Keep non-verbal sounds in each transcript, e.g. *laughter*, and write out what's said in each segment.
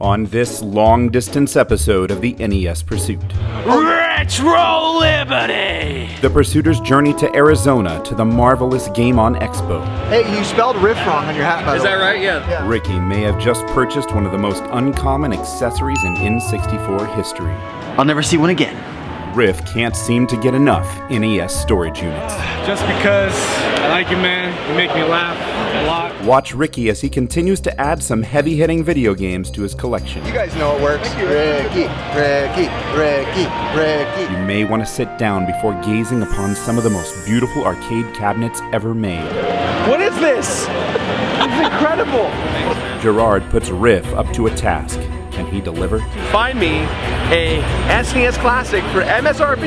on this long distance episode of the NES Pursuit. Retro Liberty! The Pursuiter's journey to Arizona to the marvelous Game On Expo. Hey, you spelled riff wrong on your hat, by Is the that right? Yeah. Ricky may have just purchased one of the most uncommon accessories in N64 history. I'll never see one again. Riff can't seem to get enough NES storage units. just because I like you, man. You make me laugh a lot. Watch Ricky as he continues to add some heavy hitting video games to his collection. You guys know it works. Ricky, Ricky, Ricky, Ricky. You may want to sit down before gazing upon some of the most beautiful arcade cabinets ever made. What is this? It's incredible. Gerard puts Riff up to a task. Can he deliver? find me a SNES Classic for MSRP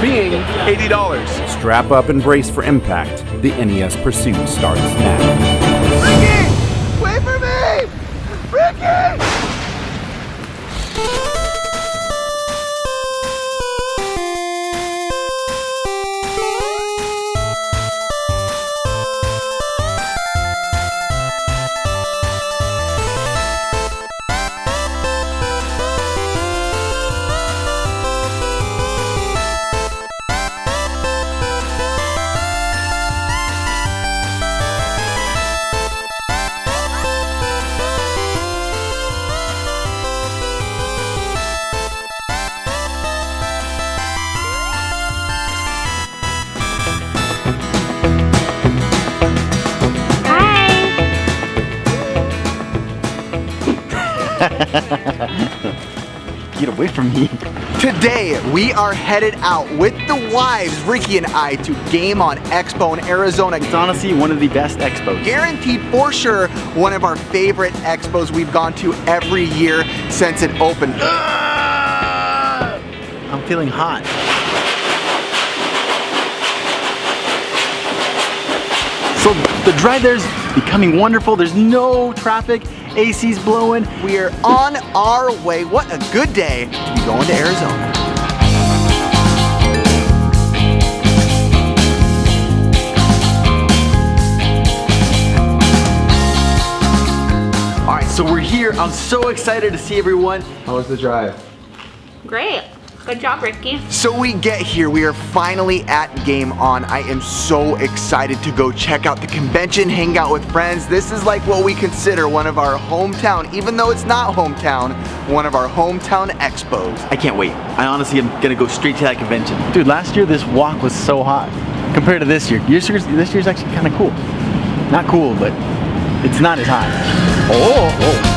being $80. Strap up and brace for impact. The NES Pursuit starts now. *laughs* Get away from me. Today, we are headed out with the wives, Ricky and I, to Game On Expo in Arizona. It's honestly one of the best expos. Guaranteed for sure one of our favorite expos we've gone to every year since it opened. I'm feeling hot. So the drive there's becoming wonderful. There's no traffic. AC's blowing. We are on our way. What a good day to be going to Arizona. All right, so we're here. I'm so excited to see everyone. How was the drive? Great. Good job, Ricky. So we get here, we are finally at Game On. I am so excited to go check out the convention, hang out with friends. This is like what we consider one of our hometown, even though it's not hometown, one of our hometown expos. I can't wait. I honestly am gonna go straight to that convention. Dude, last year this walk was so hot compared to this year. This year's, this year's actually kind of cool. Not cool, but it's not as hot. Oh, oh.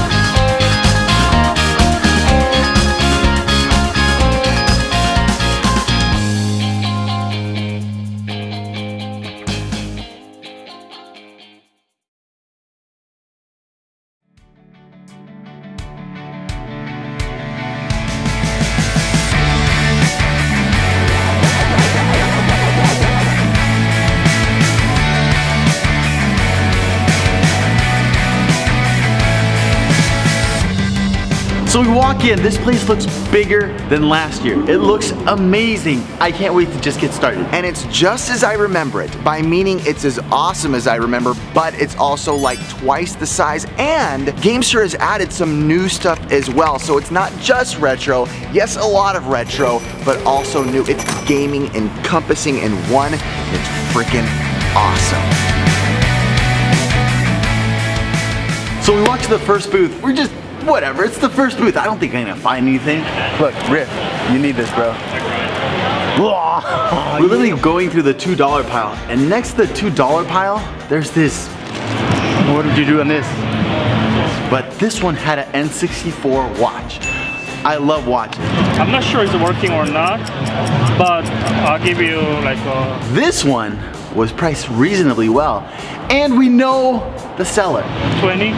Walk in, this place looks bigger than last year. It looks amazing. I can't wait to just get started. And it's just as I remember it, by meaning it's as awesome as I remember, but it's also like twice the size. And Gamester has added some new stuff as well. So it's not just retro, yes, a lot of retro, but also new. It's gaming encompassing in one. It's freaking awesome. So we walk to the first booth. We're just, whatever, it's the first booth. I don't think I'm gonna find anything. Look, Riff, you need this, bro. We're literally going through the $2 pile. And next to the $2 pile, there's this, what did you do on this? But this one had an N64 watch. I love watches. I'm not sure it's working or not, but I'll give you like a This one was priced reasonably well. And we know the seller. 20.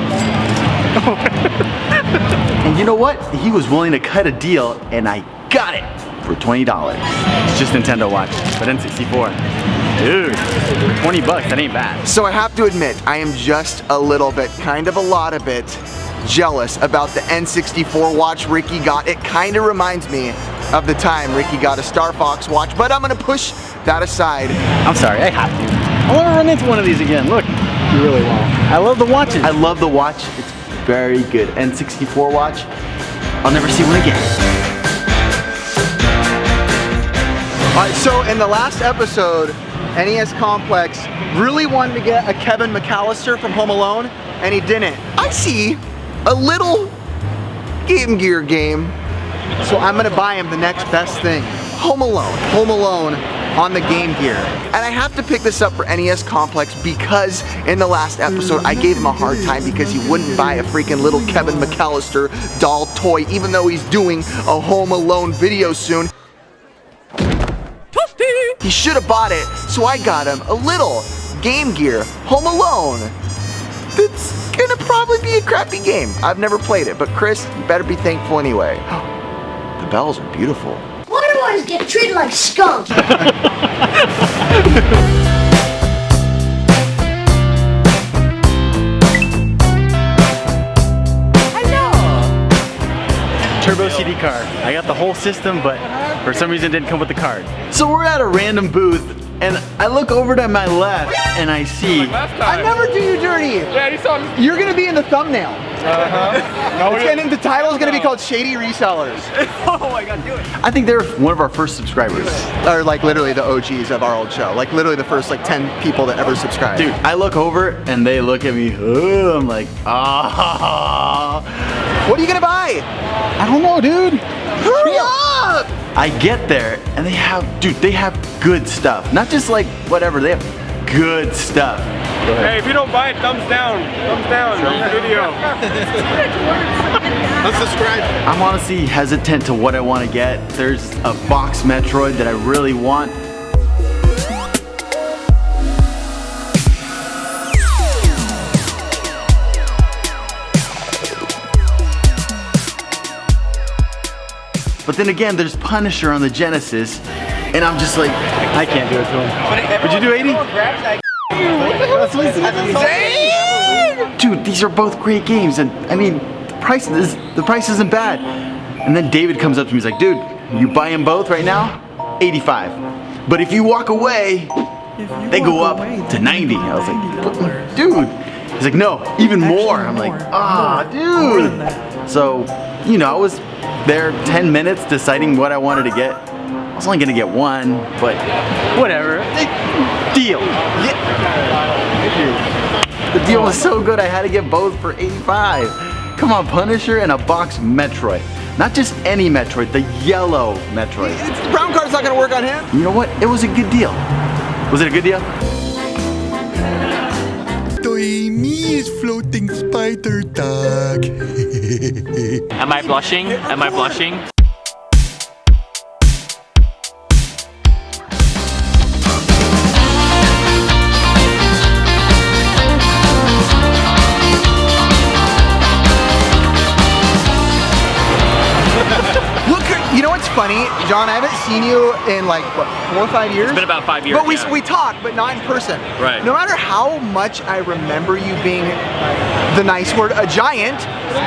*laughs* And you know what? He was willing to cut a deal and I got it for $20. It's just Nintendo watch, but N64. Dude, 20 bucks, that ain't bad. So I have to admit, I am just a little bit, kind of a lot of bit, jealous about the N64 watch Ricky got. It kind of reminds me of the time Ricky got a Star Fox watch, but I'm gonna push that aside. I'm sorry, I have to. I want to run into one of these again. Look, You really won't. I love the watches. I love the watch. It's very good. N64 watch, I'll never see one again. All right, so in the last episode, NES Complex really wanted to get a Kevin McAllister from Home Alone, and he didn't. I see a little Game Gear game, so I'm gonna buy him the next best thing. Home Alone, Home Alone on the Game Gear. And I have to pick this up for NES Complex because in the last episode I gave him a hard time because he wouldn't buy a freaking little Kevin McAllister doll toy even though he's doing a Home Alone video soon. He should have bought it, so I got him a little Game Gear Home Alone. That's gonna probably be a crappy game. I've never played it, but Chris, you better be thankful anyway. *gasps* the bells are beautiful. Why I always get treated like skunk? Turbo CD card. I got the whole system, but for some reason it didn't come with the card. So we're at a random booth, and I look over to my left, and I see I never do you dirty. Yeah, you saw me. You're gonna be in the thumbnail. Uh-huh. *laughs* It's gonna, the title is gonna be called Shady Resellers. *laughs* oh my god, do it. I think they're one of our first subscribers. Or like literally the OGs of our old show. Like literally the first like 10 people that ever subscribed. Dude, I look over and they look at me. "Ugh," I'm like, ah. What are you gonna buy? I don't know, dude. Hurry up! I get there and they have, dude, they have good stuff. Not just like whatever, they have good stuff. Hey, if you don't buy it, thumbs down. Thumbs down. Video. Let's subscribe. I'm honestly hesitant to what I want to get. There's a box Metroid that I really want. But then again, there's Punisher on the Genesis, and I'm just like, I can't do it to him. Would you do 80? Dude, these are both great games, and I mean, the price is the price isn't bad. And then David comes up to me, he's like, dude, you buy them both right now? 85. But if you walk away, they go up to 90. I was like, dude. He's like, no, even more. I'm like, ah, dude. So, you know, I was there 10 minutes deciding what I wanted to get. I was only gonna get one, but whatever. Deal. Yeah. The deal was so good I had to get both for 85. Come on, Punisher and a box Metroid. Not just any Metroid, the yellow Metroid. It's, the brown card's not gonna work on him. You know what? It was a good deal. Was it a good deal? Me is floating spider dog. *laughs* Am I blushing? Am I blushing? Funny? John, I haven't seen you in like, what, four or five years? It's been about five years. But we, yeah. we talk, but not in person. Right. No matter how much I remember you being the nice word, a giant,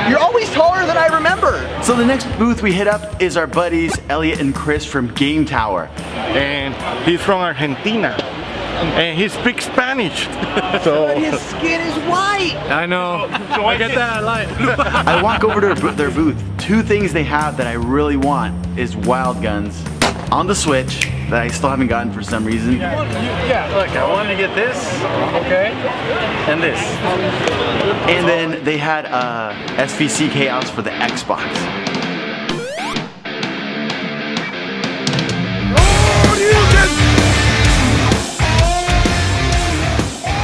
you're always taller than I remember. So the next booth we hit up is our buddies Elliot and Chris from Game Tower. And he's from Argentina. And he speaks Spanish. *laughs* so His skin is white. I know. *laughs* I get that a lot. I walk over to their booth. Two things they have that I really want is Wild Guns on the Switch that I still haven't gotten for some reason. yeah, look, I wanted to get this. Okay. And this. And then they had uh, SVC Chaos for the Xbox.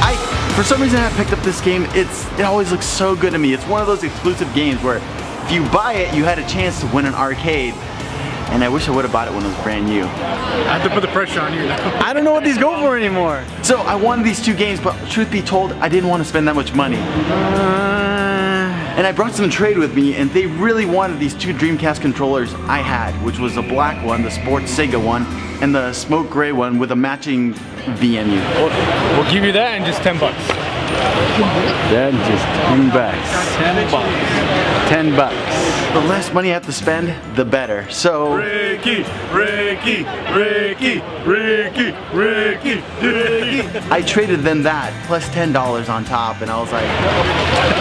I, for some reason, I picked up this game. It's it always looks so good to me. It's one of those exclusive games where if you buy it, you had a chance to win an arcade. And I wish I would have bought it when it was brand new. I have to put the pressure on you now. *laughs* I don't know what these go for anymore. So I wanted these two games, but truth be told, I didn't want to spend that much money. Uh. And I brought some trade with me, and they really wanted these two Dreamcast controllers I had, which was the black one, the Sports Sega one, and the smoke gray one with a matching VMU. We'll give you that in just 10 bucks. Then just 10 bucks. 10 bucks. 10 bucks. the less money I have to spend, the better. So Ricky, Ricky, Ricky, Ricky, Ricky, Ricky. I traded them that plus $10 on top and I was like,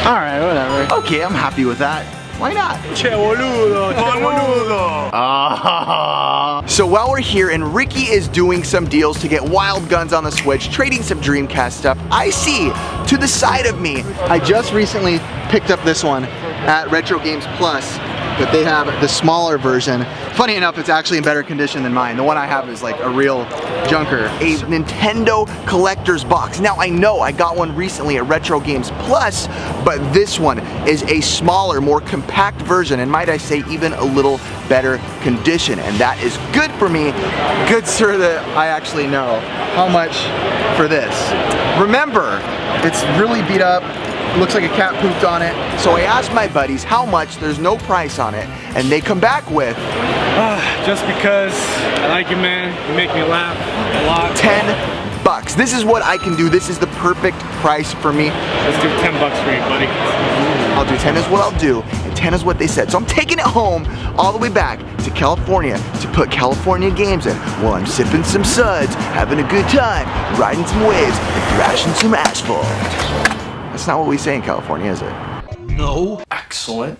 all right, whatever. Okay, I'm happy with that. Why not? Che boludo, che boludo. Ah. So while we're here and Ricky is doing some deals to get wild guns on the Switch, trading some Dreamcast stuff, I see to the side of me, I just recently picked up this one at Retro Games Plus, but they have the smaller version. Funny enough, it's actually in better condition than mine. The one I have is like a real junker. A Nintendo collector's box. Now I know I got one recently at Retro Games Plus, but this one is a smaller, more compact version, and might I say even a little better condition. And that is good for me. Good sir that I actually know how much for this. Remember, it's really beat up, looks like a cat pooped on it. So I asked my buddies how much, there's no price on it, and they come back with ah, Just because I like you, man. You make me laugh a lot. 10 bucks. This is what I can do. This is the perfect price for me. Let's do 10 bucks for you, buddy. I'll do 10 is what I'll do, and 10 is what they said. So I'm taking it home all the way back to California to put California games in while I'm sipping some suds, having a good time, riding some waves, and thrashing some asphalt. That's not what we say in California, is it? No. Excellent.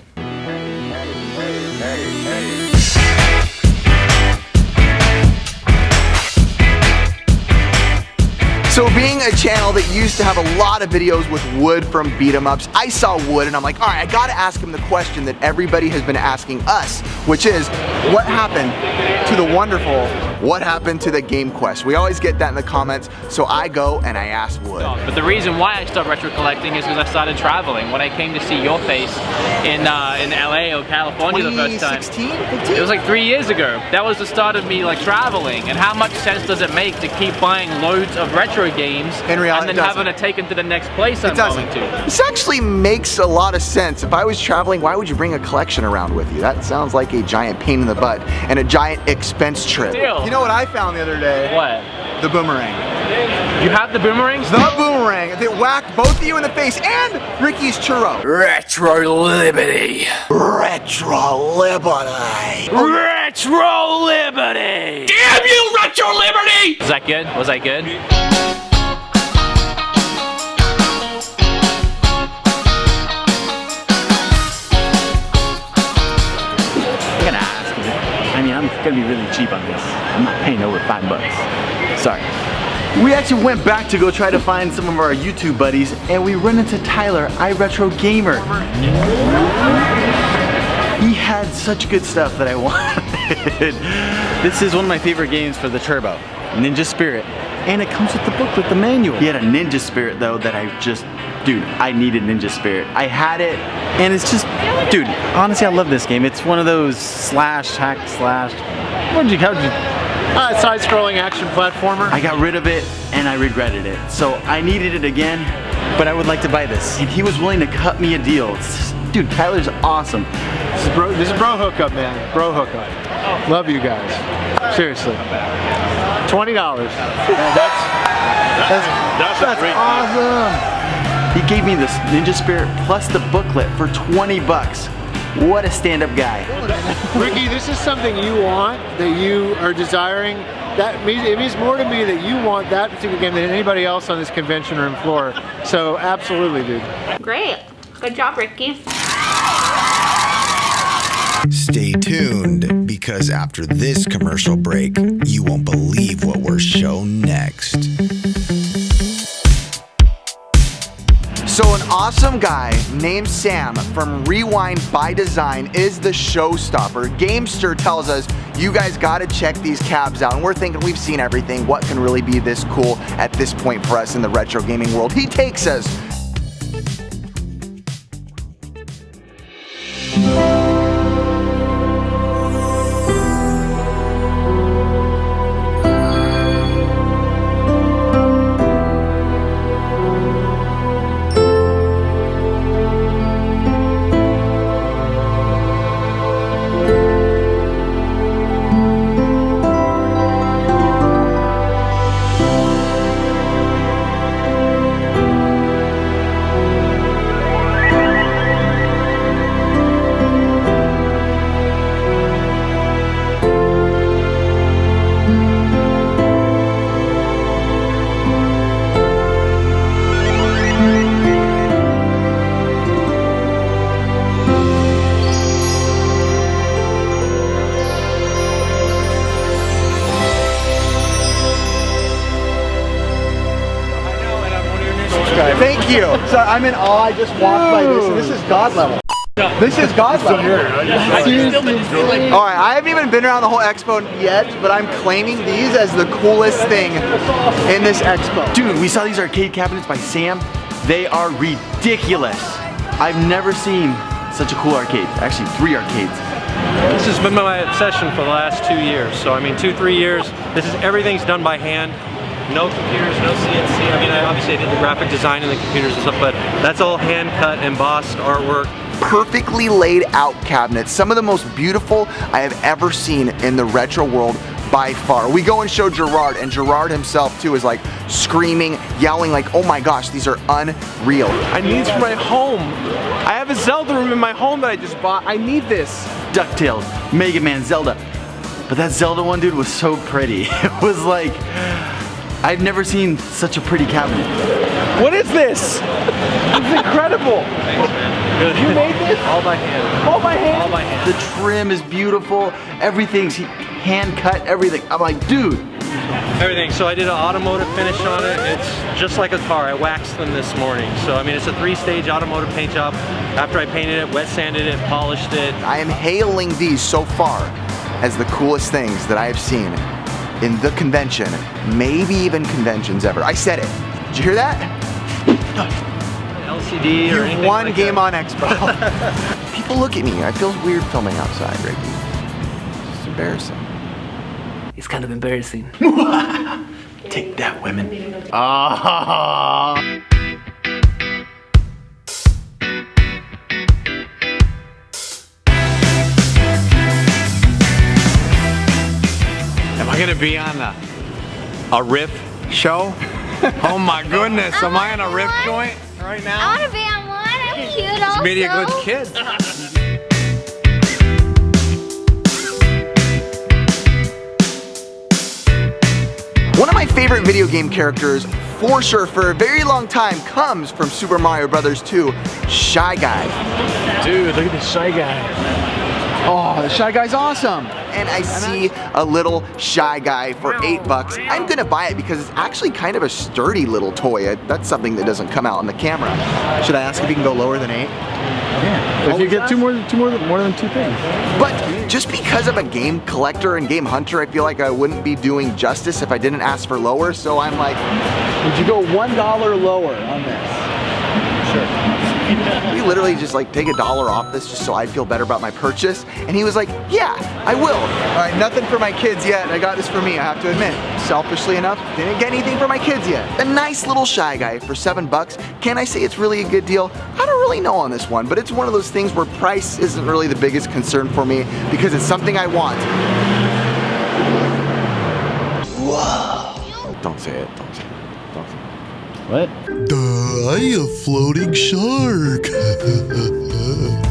So being a channel that used to have a lot of videos with Wood from beat 'em ups, I saw Wood and I'm like, all right, I gotta ask him the question that everybody has been asking us, which is, what happened to the wonderful, what happened to the Game Quest? We always get that in the comments, so I go and I ask Wood. But the reason why I stopped retro collecting is because I started traveling. When I came to see your face in uh, in LA or California the first time. 2016, 15? It was like three years ago. That was the start of me like traveling. And how much sense does it make to keep buying loads of retro games In reality, and then having to take them to the next place I'm going to? This actually makes a lot of sense. If I was traveling, why would you bring a collection around with you? That sounds like a giant pain in the butt and a giant expense trip. Deal. You know what I found the other day? What? The boomerang. You have the boomerang? The boomerang that whacked both of you in the face and Ricky's churro. Retro Liberty. Retro Liberty. Retro Liberty! Damn you, Retro Liberty! Was that good? Was that good? Gonna be really cheap on this. I'm not paying over five bucks. Sorry. We actually went back to go try to find some of our YouTube buddies, and we run into Tyler, iRetro Gamer. He had such good stuff that I *laughs* wanted. this is one of my favorite games for the Turbo, Ninja Spirit. And it comes with the book with the manual. He had a Ninja Spirit though that I just, dude, I needed Ninja Spirit. I had it, and it's just, dude, honestly, I love this game. It's one of those slash, hack, slash, what did you, how did you, Uh, side-scrolling action platformer. I got rid of it and I regretted it. So I needed it again, but I would like to buy this. And he was willing to cut me a deal. It's- Dude, Tyler's awesome. This is bro, this is bro hookup, man. Bro hookup. Love you guys. Seriously. Twenty dollars. That's That's a great awesome. He gave me this Ninja Spirit plus the booklet for 20 bucks. What a stand-up guy. Ricky. This is something you want that you are desiring. That means it means more to me that you want that particular game than anybody else on this convention room floor. So absolutely, dude. Great. Good job, Ricky. Stay tuned because after this commercial break, you won't believe what we're shown next. Awesome guy named Sam from Rewind by Design is the showstopper. Gamester tells us, you guys gotta check these cabs out. And we're thinking we've seen everything. What can really be this cool at this point for us in the retro gaming world? He takes us Thank you. So I'm in awe. I just walked by this, and this is God level. This is God level. All right, I haven't even been around the whole expo yet, but I'm claiming these as the coolest thing in this expo. Dude, we saw these arcade cabinets by Sam. They are ridiculous. I've never seen such a cool arcade. Actually, three arcades. This has been my obsession for the last two years. So I mean, two, three years. This is everything's done by hand. No computers, no CNC. I mean, I obviously I did the graphic design and the computers and stuff, but that's all hand cut, embossed artwork. Perfectly laid out cabinets. Some of the most beautiful I have ever seen in the retro world by far. We go and show Gerard, and Gerard himself too is like screaming, yelling like, oh my gosh, these are unreal. I need this for my home. I have a Zelda room in my home that I just bought. I need this. DuckTales, Mega Man, Zelda. But that Zelda one, dude, was so pretty. *laughs* It was like, I've never seen such a pretty cabinet. What is this? It's incredible. Thanks, man. You made this? All by hand. All by hand? All by hand. The trim is beautiful. Everything's hand cut, everything. I'm like, dude. Everything. So I did an automotive finish on it. It's just like a car. I waxed them this morning. So I mean, it's a three-stage automotive paint job. After I painted it, wet sanded it, polished it. I am hailing these so far as the coolest things that I have seen in the convention, maybe even conventions ever. I said it. Did you hear that? LCD or You anything won like Game that. On Expo. *laughs* People look at me. I feel weird filming outside, Ricky. It's embarrassing. It's kind of embarrassing. Take that, women. Ah. Am I gonna be on a, a riff show? oh my goodness, am I on a riff joint right now? I want to be on one. I'm cute also. Be a good kid. One of my favorite video game characters, for sure, for a very long time, comes from Super Mario Brothers 2, Shy Guy. Dude, look at this shy guy. Oh, the Shy Guy's awesome. And I see a little Shy Guy for eight bucks. I'm gonna buy it because it's actually kind of a sturdy little toy. That's something that doesn't come out on the camera. Should I ask if you can go lower than eight? Yeah. If you get two more, two more, more than two things. But just because I'm a game collector and game hunter, I feel like I wouldn't be doing justice if I didn't ask for lower. So I'm like, would you go one dollar lower on this? *laughs* We literally just like take a dollar off this just so I'd feel better about my purchase. And he was like, yeah, I will. All right, nothing for my kids yet. I got this for me, I have to admit. Selfishly enough, didn't get anything for my kids yet. A nice little Shy Guy for seven bucks. Can I say it's really a good deal? I don't really know on this one, but it's one of those things where price isn't really the biggest concern for me because it's something I want. Whoa. Don't say it, don't say it. Don't say it. What? Die a floating shark. *laughs*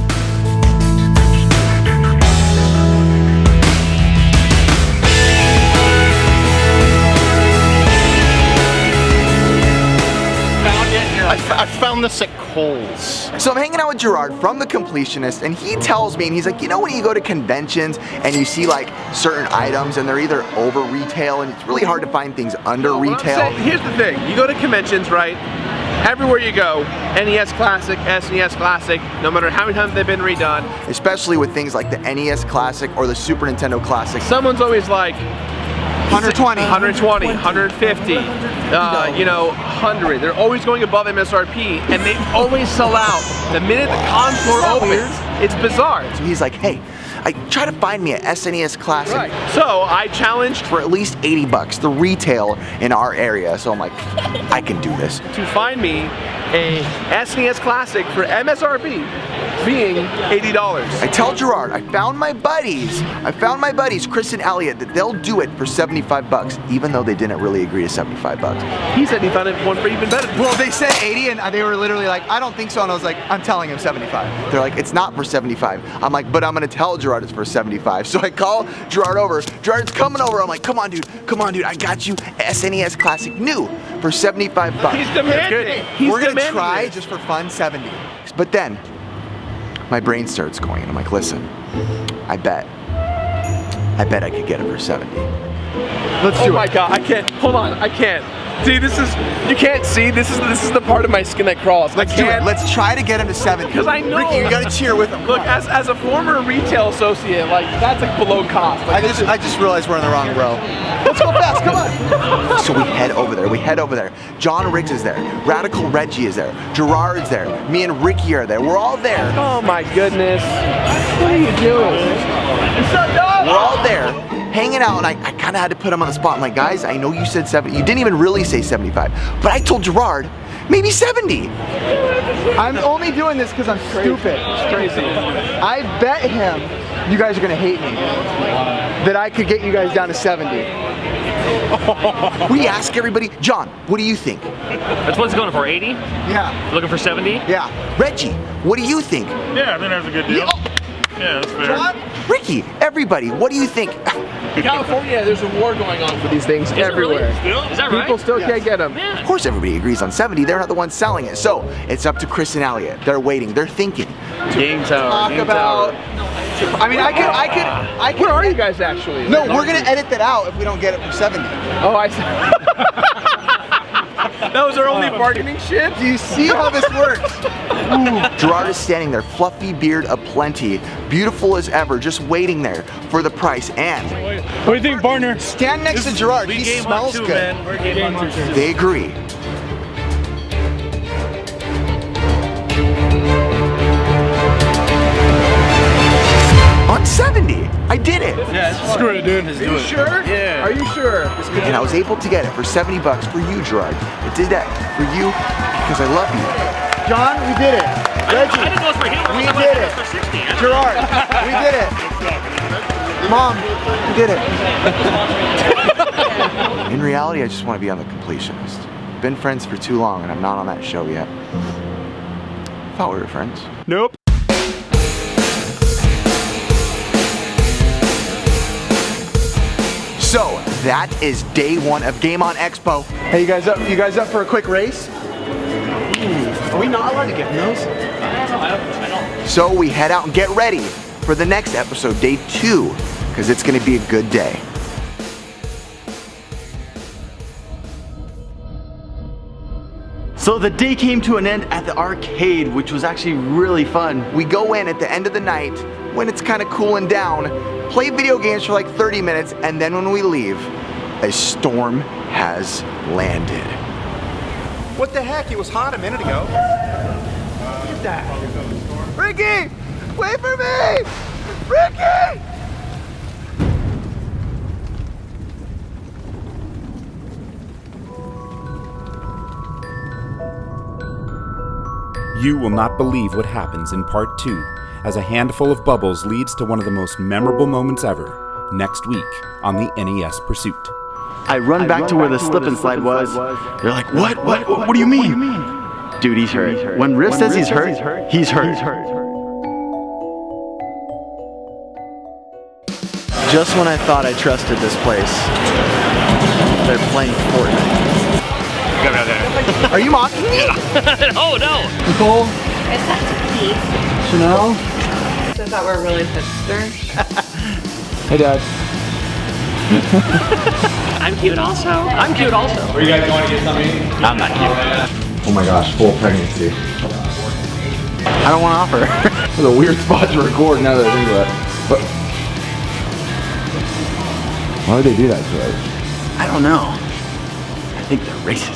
found this at Kohl's. So I'm hanging out with Gerard from The Completionist, and he tells me, and he's like, you know when you go to conventions and you see like certain items and they're either over retail and it's really hard to find things under What I'm retail? saying- here's the thing, you go to conventions, right? Everywhere you go, NES Classic, SNES Classic, no matter how many times they've been redone, Especially with things like the NES Classic or the Super Nintendo Classic. someone's always like, 120. 120, 150, uh, you know, 100. They're always going above MSRP, and they always sell out. The minute the con floor opens, it's bizarre. So he's like, hey, I try to find me a SNES Classic Right. So I challenged for at least 80 bucks, the retail in our area. So I'm like, I can do this. to find me a SNES Classic for MSRP being $80. I tell Gerard, I found my buddies, I found my buddies, Chris and Elliot, that they'll do it for 75 bucks, even though they didn't really agree to 75 bucks. He said he found it one for even better. Well, they said 80 and they were literally like, I don't think so. And I was like, I'm telling him 75. They're like, it's not for 75. I'm like, but I'm gonna tell Gerard it's for 75. So I call Gerard over. Gerard's coming over. I'm like, come on, dude. Come on, dude. I got you SNES Classic new for 75 bucks. He's demanding. He's We're gonna try this. just for fun 70. But then my brain starts going and I'm like, listen, I bet. I bet I could get it for 70. Let's oh do it. oh my god, I can't. Hold on, I can't. Dude, this is you can't see. This is this is the part of my skin that crawls. Let's do it. Let's try to get him to 70. Because I know. Ricky, you gotta cheer with him. Look, as, as a former retail associate, like that's like below cost. Like, I just I just realized we're in the wrong row. Let's go fast, come on. *laughs* So we head over there, we head over there. John Riggs is there, Radical Reggie is there, Gerard's there, me and Ricky are there. We're all there. oh my goodness. What are you doing? We're all there, hanging out, and I, I kind of had to put him on the spot. I'm like, guys, I know you said 70. You didn't even really say 75, but I told Gerard, maybe 70. I'm only doing this because I'm stupid. It's crazy. I bet him you guys are gonna hate me. That I could get you guys down to 70. *laughs* We ask everybody, John, what do you think? That's what's going for 80? Yeah. Looking for 70? Yeah. Reggie, what do you think? Yeah, I think that's a good deal. Yeah, that's fair. John? Ricky, everybody, what do you think? California, there's a war going on for these things Is it really? everywhere. Still? Is that right? People still can't get them. Man. Of course everybody agrees on 70, they're not the ones selling it. So it's up to Chris and Elliot. They're waiting, they're thinking. Game tower. Talk game about. tower. I mean, I could, I could, I could. Where are you guys actually? No, we're gonna edit that out if we don't get it for 70. Oh, I see. *laughs* that was our only bargaining shit. Do you see how this works? *laughs* Gerard is standing there, fluffy beard aplenty, beautiful as ever, just waiting there for the price. And What do you think, partner? Stand next to Gerard. He smells good. We're game they agree. 70, I did it. Yeah, screw it, dude. Are you sure? Yeah. Are you sure? And I was able to get it for 70 bucks for you, Gerard. I did that for you because I love you. John, we did it. I didn't know it for him. We did it it. for 60. Gerard, we did it. Mom, we did it. *laughs* In reality, I just want to be on the completionist. Been friends for too long and I'm not on that show yet. Thought we were friends. Nope. So that is day one of Game On Expo. Hey, you guys up? You guys up for a quick race? Hmm, are we not allowed to get those? So we head out and get ready for the next episode, day two, because it's going to be a good day. So the day came to an end at the arcade, which was actually really fun. We go in at the end of the night when it's kind of cooling down, play video games for like 30 minutes, and then when we leave, a storm has landed. What the heck? It was hot a minute ago. Look at that. Ricky! Wait for me! Ricky! You will not believe what happens in part two as a handful of bubbles leads to one of the most memorable moments ever next week on the NES Pursuit. I run back to where the slip and slide was. They're like, what? What? What, what do you mean? Dude, he's hurt. When Riff says he's hurt, he's hurt. Just when I thought I trusted this place, they're playing Fortnite. *laughs* Are you mocking me? *laughs* oh no! Nicole? It's such a peace. Chanel? So I thought we were really hipster. *laughs* Hey, Dad. I'm cute also. I'm cute also. Are you guys going to get something? I'm not cute. Oh my gosh, full pregnancy. I don't want to offer. It's a weird spot to record now that I think about it. But why would they do that to us? I don't know. I think they're racist.